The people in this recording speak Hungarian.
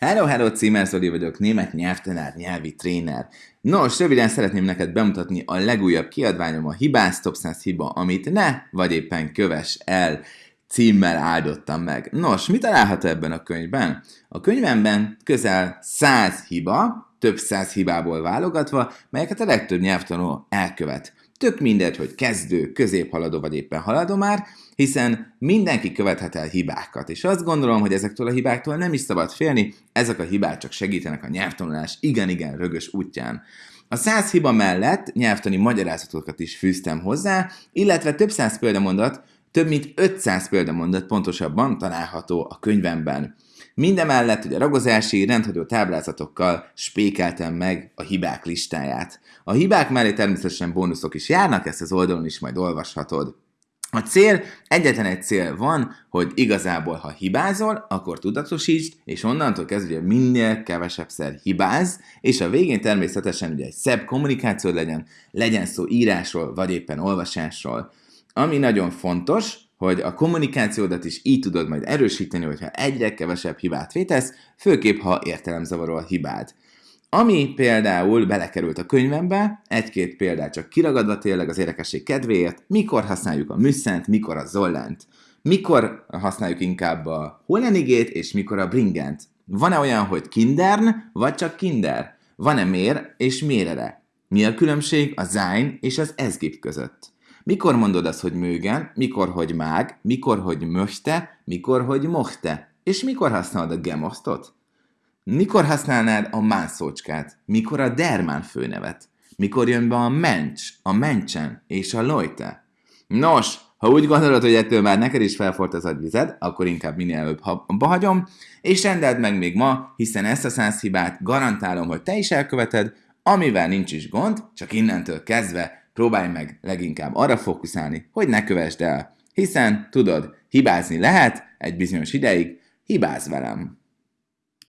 Hello, hello, Címer Zoli vagyok, német nyelvtanár, nyelvi tréner. Nos, röviden szeretném neked bemutatni a legújabb kiadványom, a Hibász Top 100 hiba, amit ne, vagy éppen köves el címmel áldottam meg. Nos, mit található ebben a könyvben? A könyvemben közel 100 hiba, több száz hibából válogatva, melyeket a legtöbb nyelvtanuló elkövet. Tök mindegy, hogy kezdő, középhaladó vagy éppen haladó már, hiszen mindenki követhet el hibákat, és azt gondolom, hogy ezektől a hibáktól nem is szabad félni, ezek a hibák csak segítenek a nyelvtanulás igen-igen rögös útján. A száz hiba mellett nyelvtani magyarázatokat is fűztem hozzá, illetve több száz példamondat, több mint 500 példamondat pontosabban található a könyvemben. Mindemellett ugye ragozási, rendhagyó táblázatokkal spékeltem meg a hibák listáját. A hibák mellé természetesen bónuszok is járnak, ezt az oldalon is majd olvashatod. A cél, egyetlen egy cél van, hogy igazából, ha hibázol, akkor tudatosítsd, és onnantól kezdve minél kevesebbszer hibáz, és a végén természetesen ugye egy szebb kommunikáció legyen, legyen szó írásról, vagy éppen olvasásról. Ami nagyon fontos, hogy a kommunikációdat is így tudod majd erősíteni, hogyha egyre kevesebb hibát vétesz, főképp ha értelemzavaró a hibád. Ami például belekerült a könyvembe, egy-két példát csak kiragadva tényleg az érdekesség kedvéért, mikor használjuk a műszent, mikor a zollent, mikor használjuk inkább a holenigét, és mikor a bringent. Van-e olyan, hogy kindern, vagy csak kinder? Van-e mér és mérere? Mi a különbség a sein és az ezgip között? Mikor mondod azt, hogy mögen, mikor, hogy mág, mikor, hogy möchte, mikor, hogy mochte, és mikor használod a gemosztot? Mikor használnád a mászócskát? Mikor a dermán főnevet? Mikor jön be a mencs, a mencsen és a lojte? Nos, ha úgy gondolod, hogy ettől már neked is felfort az agyvized, akkor inkább minél előbb abba hagyom, és rendeld meg még ma, hiszen ezt a száz hibát garantálom, hogy te is elköveted, amivel nincs is gond, csak innentől kezdve próbálj meg leginkább arra fókuszálni, hogy ne kövesd el. Hiszen, tudod, hibázni lehet egy bizonyos ideig, hibáz velem.